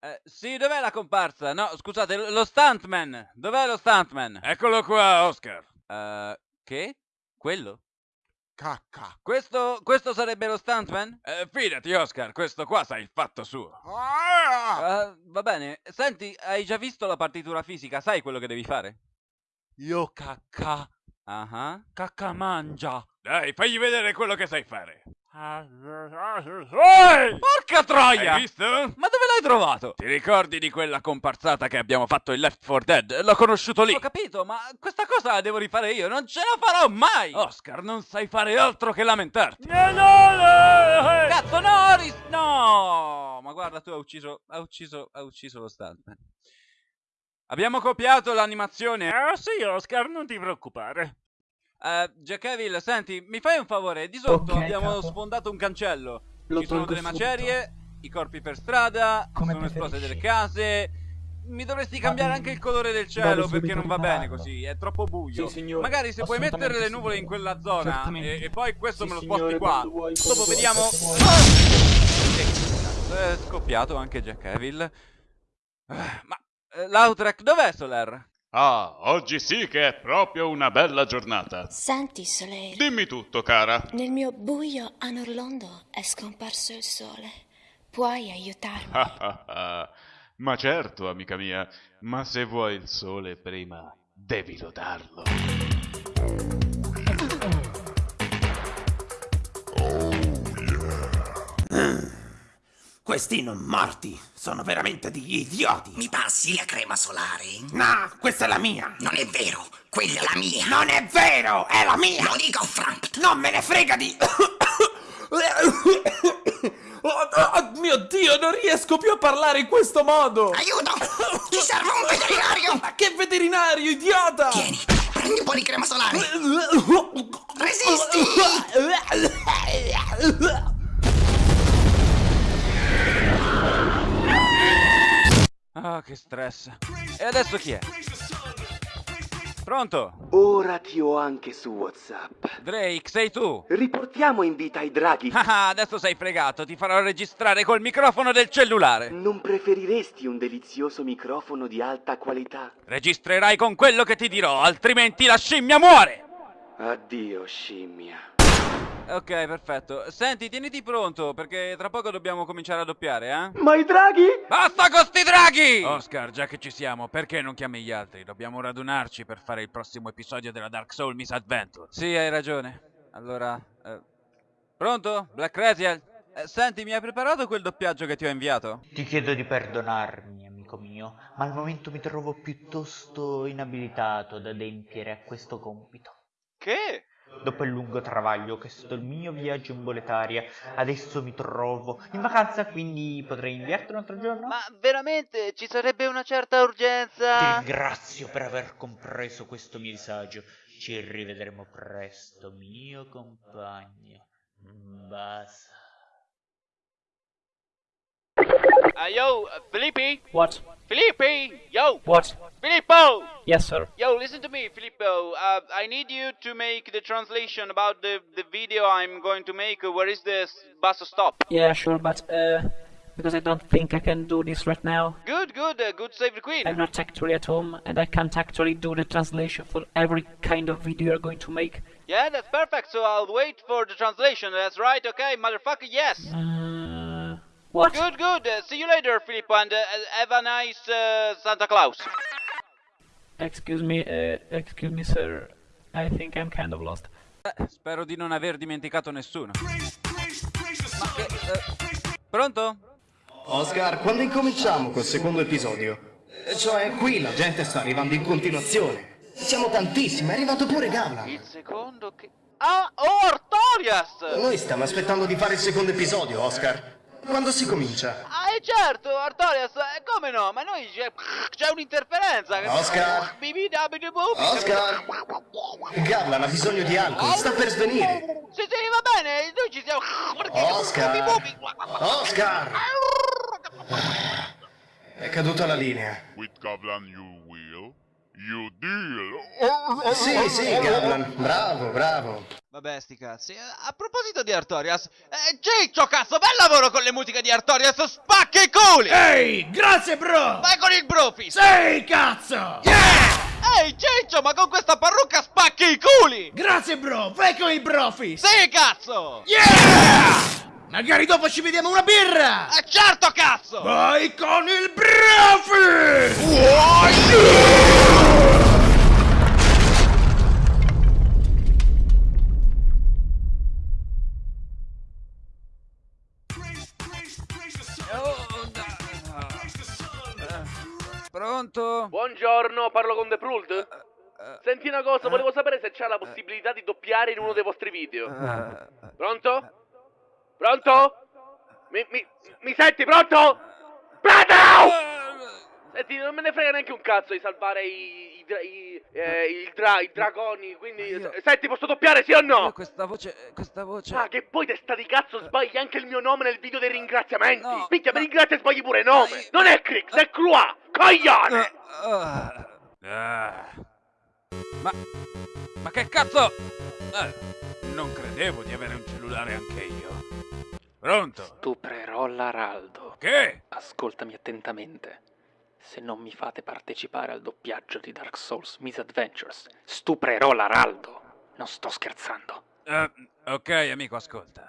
Eh, sì, dov'è la comparsa? No, scusate, lo stuntman. Dov'è lo stuntman? Eccolo qua, Oscar. Eh, che? Quello? Cacca. Questo, questo sarebbe lo stuntman? Eh, fidati, Oscar, questo qua sa il fatto suo. Ah! Eh, va bene. Senti, hai già visto la partitura fisica? Sai quello che devi fare? Io cacca. Ah ah. Cacca mangia. Dai, fagli vedere quello che sai fare. Porca troia! Hai visto? Ma dove l'hai trovato? Ti ricordi di quella comparsata che abbiamo fatto in Left 4 Dead? L'ho conosciuto lì. Ho capito, ma questa cosa la devo rifare io, non ce la farò mai! Oscar, non sai fare altro che lamentarti. Cazzo, no, ris- no! Ma guarda, tu hai ucciso, ha ucciso, ha ucciso lo stuntman. Abbiamo copiato l'animazione. Ah sì, Oscar, non ti preoccupare. Eh, Jack Evil, senti, mi fai un favore? Di sotto Ok, abbiamo capo. sfondato un cancello. Lo Ci sono delle macerie, i corpi per strada, Come sono esplose delle case. Mi dovresti cambiare anche il colore del Vado cielo perché non va bene così, è troppo buio. Sì, signore. Magari se puoi mettere le nuvole in signore. quella zona e, e poi questo Sì, me lo signore, sposti qua. quando vuoi, Dopo vuoi, vediamo. Ah! Che cazzo, È scoppiato anche Jack Evil. Ma eh, l'Outrek dov'è Soler? Ah, oggi sì che è proprio una bella giornata. Senti, Soleil, Dimmi tutto, cara. nel mio buio a Norlondo è scomparso il sole. Puoi aiutarmi? Ah, ah, ah. Ma certo, amica mia, ma se vuoi il sole prima, devi lodarlo. Questi non morti sono veramente degli idioti. Mi passi la crema solare? No, questa è la mia. Non è vero, quella è la mia. Non è vero, è la mia. Lo dico, Frank. Non me ne frega di... Oh, oh, mio Dio, non riesco più a parlare in questo modo. Aiuto! Ci serve un veterinario! Ma che veterinario, idiota! Tieni, prendi un po' di crema solare. Resisti! Ah, che stress. E adesso chi è? Pronto? Ora ti ho anche su WhatsApp. Drake, sei tu? Riportiamo in vita i draghi. Ah, adesso sei fregato, ti farò registrare col microfono del cellulare. Non preferiresti un delizioso microfono di alta qualità? Registrerai con quello che ti dirò, altrimenti la scimmia muore! Addio, scimmia. Ok, perfetto. Senti, tieniti pronto, perché tra poco dobbiamo cominciare a doppiare, eh? Ma i draghi? Basta con sti draghi! Oscar, già che ci siamo, perché non chiami gli altri? Dobbiamo radunarci per fare il prossimo episodio della Dark Soul Misadventure. Sì, hai ragione. Allora, eh, pronto? Black Raziel? Eh, senti, mi hai preparato quel doppiaggio che ti ho inviato? Ti chiedo di perdonarmi, amico mio, ma al momento mi trovo piuttosto inabilitato ad adempiere a questo compito. Che? Dopo il lungo travaglio che è stato il mio viaggio in boletaria, adesso mi trovo in vacanza, quindi potrei inviarti un altro giorno? Ma veramente ci sarebbe una certa Ti urgenza? ringrazio per aver compreso questo mio disagio. Ci rivedremo presto, mio compagno. Basta. Ah, yo, Filippi? What? Filippi! Yo! What? Filippo! Yes, sir. Yo, listen to me, Filippo. Uh, I need you to make the translation about the, the video I'm going to make. Where is the s- bus stop? Yeah, sure, but uh, because I don't think I can do this right now. Good, good, uh, good save the queen. I'm not actually at home, and I can't actually do the translation for every kind of video you're going to make. Yeah, that's perfect. So I'll wait for the translation. That's right, okay, motherfucker, yes. Uh, what? Good, good. Uh, see you later, Filippo, and uh, have a nice uh, Santa Claus. Excuse me, uh, excuse me, sir. I think I'm kind of lost. Eh, spero di non aver dimenticato nessuno. Ma che... eh, pronto? Oscar, quando incominciamo col secondo episodio? Cioè, qui la gente sta arrivando in continuazione. Siamo tantissimi, è arrivato pure Gavlan. Il secondo che... Ah, oh, Artorias! Noi stiamo aspettando di fare il secondo episodio, Oscar. Quando si comincia? Ah, eh certo, Artorias, eh, come no? Ma noi c'è, c'è un'interferenza. Oscar! Oscar! Gavlan ha bisogno di alcol, sta per svenire. Sì, sì, va bene, noi ci siamo... Oscar! Oscar! È caduta la linea. With Gavlan you you deal. Sì, sì, Gavlan. Bravo, bravo. Va Vabbè, sti cazzi. Eh, A proposito di Artorias, eh, Ciccio, cazzo, bel lavoro con le musiche di Artorias, spacca i culi! Ehi, grazie bro! Vai con il brofist! Sei cazzo! Ehi, Ciccio, ma con questa parrucca spacchi i culi! Grazie bro, vai con il brofist! Sì, cazzo! Yeah! Magari dopo ci vediamo una birra! Eh, certo, cazzo! Vai con il brofist! Pronto? Buongiorno, parlo con The Pruld? Senti una cosa, volevo sapere se c'è la possibilità di doppiare in uno dei vostri video. Pronto? Pronto? Mi, mi, mi senti pronto? Pronto! Senti, non me ne frega neanche un cazzo di salvare i, i, i, eh, il dra- i dragoni, quindi... Senti, posso doppiare sì o no? Questa voce, questa voce... Ah, che poi testa di cazzo sbagli anche il mio nome nel video dei ringraziamenti! Minchia, mi ringrazia e sbagli pure nome! Non è Crix, è Croix! Coglione! Ah. Ma... Ma che cazzo? Eh, non credevo di avere un cellulare anche io. Pronto? Stuprerò l'Araldo. Che? Ascoltami attentamente. Se non mi fate partecipare al doppiaggio di Dark Souls Misadventures, stuprerò l'Araldo. Non sto scherzando. Ok, amico, ascolta.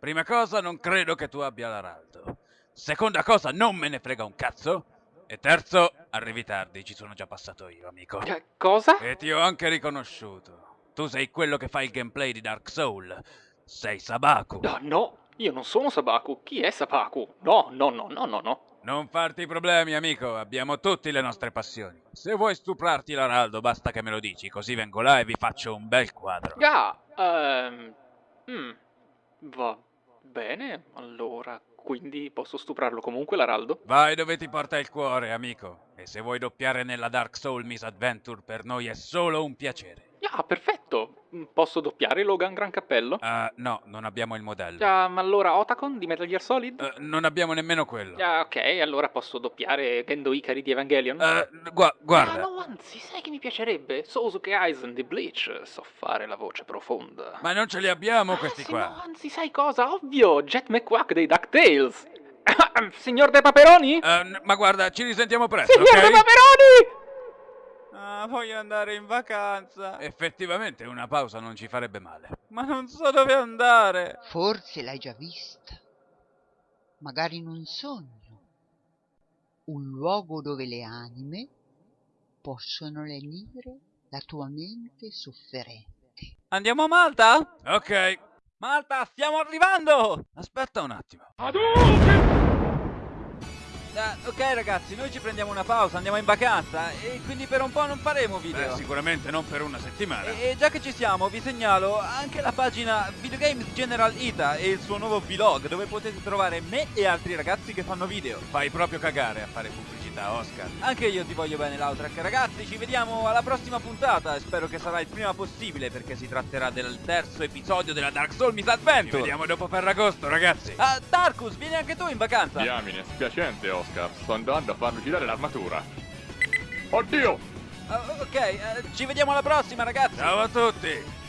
Prima cosa, non credo che tu abbia l'Araldo. Seconda cosa, non me ne frega un cazzo. E terzo, arrivi tardi, ci sono già passato io, amico. cosa? E ti ho anche riconosciuto. Tu sei quello che fa il gameplay di Dark Soul. Sei Sabaku. No, no, io non sono Sabaku. Chi è Sabaku? No, no, no, no, no, no. Non farti problemi, amico, abbiamo tutti le nostre passioni. Se vuoi stuprarti l'Araldo, basta che me lo dici, così vengo là e vi faccio un bel quadro. Ah, ehm... mm, va bene, allora... Quindi posso stuprarlo comunque l'Araldo? Vai dove ti porta il cuore, amico. E se vuoi doppiare nella Dark Soul Misadventure, per noi è solo un piacere. Ah, perfetto. Mm, Posso doppiare Logan Gran Cappello? Ah, no, non abbiamo il modello. Ah, ma allora Otacon di Metal Gear Solid? Eh, non abbiamo nemmeno quello. Ah, ok, allora posso doppiare Gendo Ikari di Evangelion? Eh, gua- guarda. Ah, no, anzi, sai che mi piacerebbe? Sosuke Aizen di Bleach. So fare la voce profonda. Ma non ce li abbiamo questi sì, qua. no, anzi, sai cosa? Ovvio, Jet McQuack dei DuckTales. Signor De Paperoni? Eh, n- ma guarda, ci risentiamo presto, Signor ok? De Paperoni! Voglio andare in vacanza. Effettivamente una pausa non ci farebbe male. Ma non so dove andare. Forse l'hai già vista. Magari in un sogno. Un luogo dove le anime possono lenire la tua mente sofferente. Andiamo a Malta? Ok. Malta, stiamo arrivando! Aspetta un attimo. Ah, ok ragazzi, noi ci prendiamo una pausa, andiamo in vacanza e quindi per un po' non faremo video. Beh, sicuramente non per una settimana. E già che ci siamo, vi segnalo anche la pagina Videogames General Ita e il suo nuovo vlog dove potete trovare me e altri ragazzi che fanno video. Fai proprio cagare a fare pubblicità, Oscar. Anche io ti voglio bene, Lautrack. Ragazzi, ci vediamo alla prossima puntata. Spero che sarà il prima possibile perché si tratterà del terzo episodio della Dark Souls Misadventure. Ci vediamo dopo Ferragosto, ragazzi. Ah, Tarkus, vieni anche tu in vacanza. Diamine, spiacente Oscar, sto andando a farmi girare l'armatura. Oddio! Ah, ok, eh, ci vediamo alla prossima, ragazzi. Ciao a tutti.